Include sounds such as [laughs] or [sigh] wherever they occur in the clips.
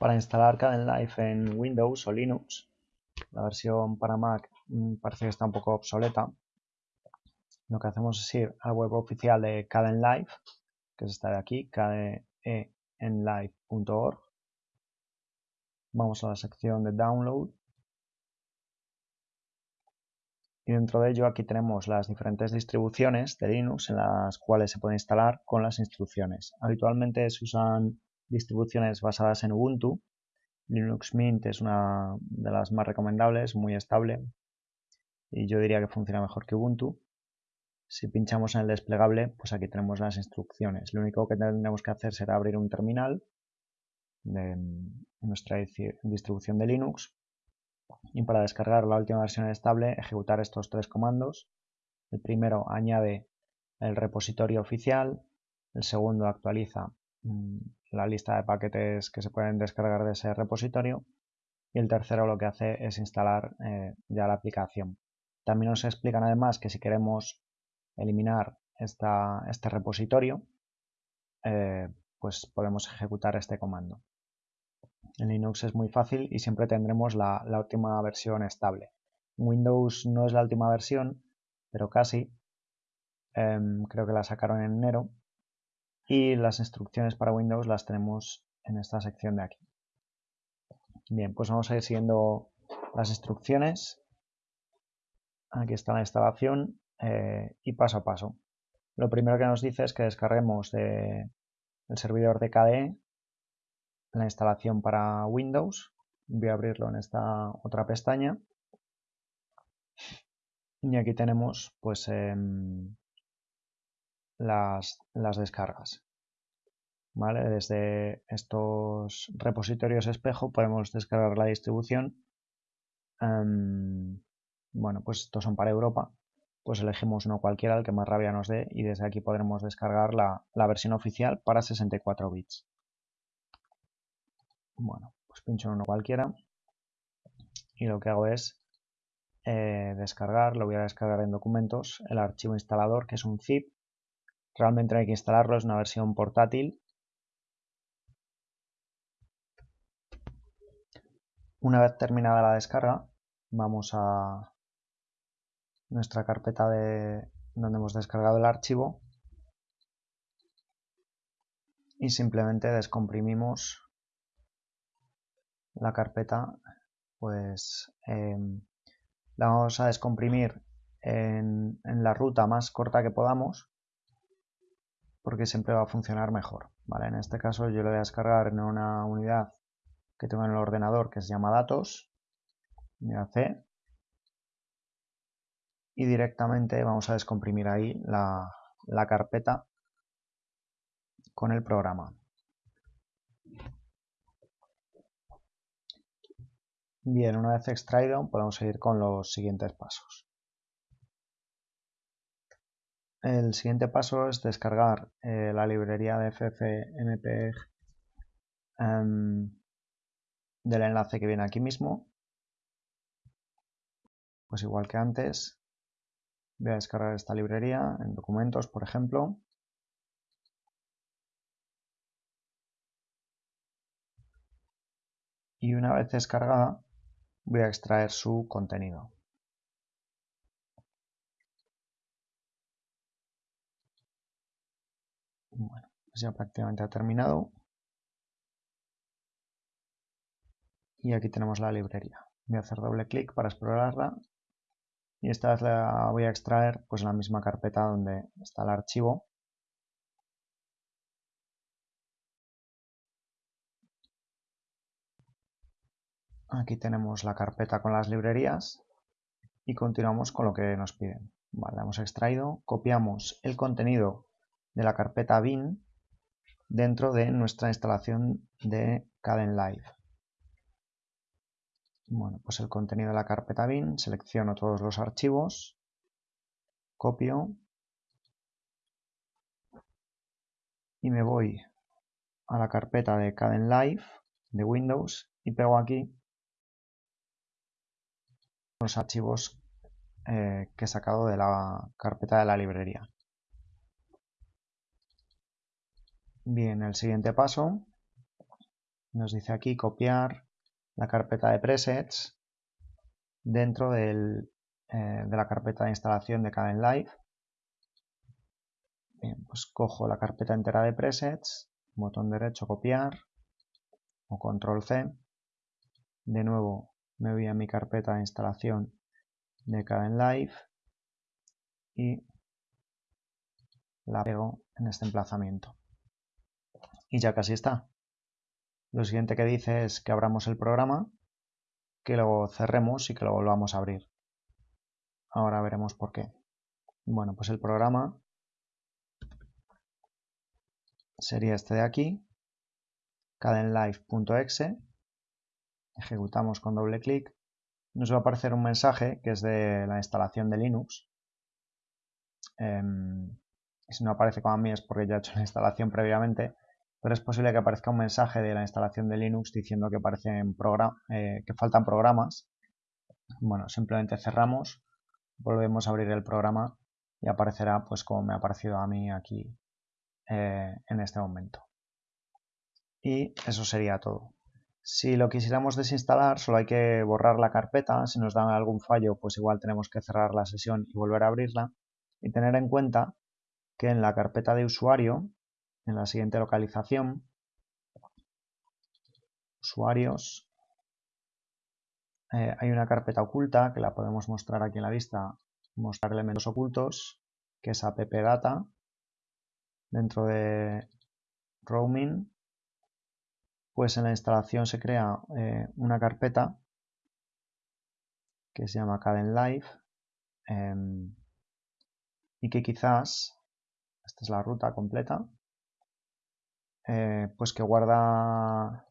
Para instalar Kdenlive en Windows o Linux, la versión para Mac mm, parece que está un poco obsoleta. Lo que hacemos es ir al web oficial de Kdenlive, que es esta de aquí, kdenlive.org. Vamos a la sección de Download. Y dentro de ello aquí tenemos las diferentes distribuciones de Linux en las cuales se puede instalar con las instrucciones. Habitualmente se usan distribuciones basadas en Ubuntu. Linux Mint es una de las más recomendables, muy estable y yo diría que funciona mejor que Ubuntu. Si pinchamos en el desplegable, pues aquí tenemos las instrucciones. Lo único que tendremos que hacer será abrir un terminal de nuestra distribución de Linux y para descargar la última versión estable ejecutar estos tres comandos. El primero añade el repositorio oficial, el segundo actualiza la lista de paquetes que se pueden descargar de ese repositorio y el tercero lo que hace es instalar eh, ya la aplicación. También nos explican además que si queremos eliminar este repositorio, eh, pues podemos ejecutar este comando. En Linux es muy fácil y siempre tendremos la, última versión estable. Windows no es la última versión, pero casi. Em, creo que la sacaron en enero y las instrucciones para Windows las tenemos en esta sección de aquí. Bien, pues vamos a ir siguiendo las instrucciones. Aquí está la instalación eh, y paso a paso. Lo primero que nos dice es que descarguemos de, el servidor de KDE la instalación para Windows. Voy a abrirlo en esta otra pestaña. Y aquí tenemos pues em, las, descargas. ¿Vale? Desde estos repositorios espejo podemos descargar la distribución. Em, bueno, pues estos son para Europa. Pues elegimos uno cualquiera, el que más rabia nos dé, y desde aquí podremos descargar la, versión oficial para 64 bits. Bueno, pues pincho en uno cualquiera y lo que hago es eh, descargar, lo voy a descargar en documentos, el archivo instalador que es un zip Realmente hay que instalarlo, es una versión portátil. Una vez terminada la descarga, vamos a nuestra carpeta de donde hemos descargado el archivo y simplemente descomprimimos la carpeta pues em, la vamos a descomprimir en, la ruta más corta que podamos porque siempre va a funcionar mejor. ¿vale? En este caso yo lo voy a descargar en una unidad que tengo en el ordenador que se llama datos, unidad C, y directamente vamos a descomprimir ahí la, la carpeta con el programa. Bien, una vez extraído podemos seguir con los siguientes pasos. El siguiente paso es descargar eh, la librería de FFmpeg em, del enlace que viene aquí mismo. Pues igual que antes, voy a descargar esta librería en documentos, por ejemplo. Y una vez descargada, voy a extraer su contenido. Bueno, pues ya prácticamente ha terminado. Y aquí tenemos la librería. Voy a hacer doble clic para explorarla. Y esta vez la voy a extraer pues la misma carpeta donde está el archivo. Aquí tenemos la carpeta con las librerías y continuamos con lo que nos piden. Vale, hemos extraído, copiamos el contenido de la carpeta bin dentro de nuestra instalación de Kdenlive. Bueno, pues el contenido de la carpeta bin, selecciono todos los archivos, copio y me voy a la carpeta de Kdenlive de Windows y pego aquí los archivos eh, que he sacado de la carpeta de la librería. Bien, el siguiente paso nos dice aquí copiar la carpeta de presets dentro eh, de la carpeta de instalación de Kdenlive. Bien, pues cojo la carpeta entera de presets, botón derecho copiar o control C. De nuevo me voy a mi carpeta de instalación de Kdenlive y la pego en este emplazamiento. Y ya casi está. Lo siguiente que dice es que abramos el programa, que lo cerremos y que lo volvamos a abrir. Ahora veremos por qué. Bueno, pues el programa sería este de aquí, cadenlive.exe. Ejecutamos con doble clic. Nos va a aparecer un mensaje que es de la instalación de Linux. Em, si no aparece como a mí es porque ya he hecho la [laughs] instalación previamente pero es posible que aparezca un mensaje de la instalación de Linux diciendo que, eh, que faltan programas. Bueno, simplemente cerramos, volvemos a abrir el programa y aparecerá pues como me ha aparecido a mí aquí eh, en este momento. Y eso sería todo. Si lo quisiéramos desinstalar, solo hay que borrar la carpeta. Si nos dan algún fallo, pues igual tenemos que cerrar la sesión y volver a abrirla. Y tener en cuenta que en la carpeta de usuario en la siguiente localización, usuarios, eh, hay una carpeta oculta que la podemos mostrar aquí en la vista, mostrar elementos ocultos, que es appdata, dentro de roaming, pues en la instalación se crea eh, una carpeta que se llama Cadenlive em, y que quizás, esta es la ruta completa, eh, pues que guarda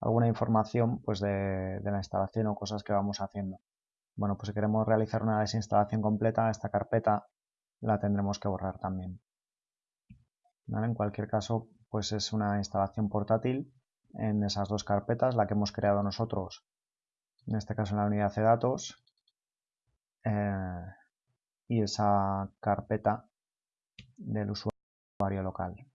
alguna información pues de, la instalación o cosas que vamos haciendo. Bueno, pues si queremos realizar una desinstalación completa, esta carpeta la tendremos que borrar también. En cualquier caso, pues es una instalación portátil en esas dos carpetas, la que hemos creado nosotros, en este caso en la unidad de datos, eh, y esa carpeta del usuario local.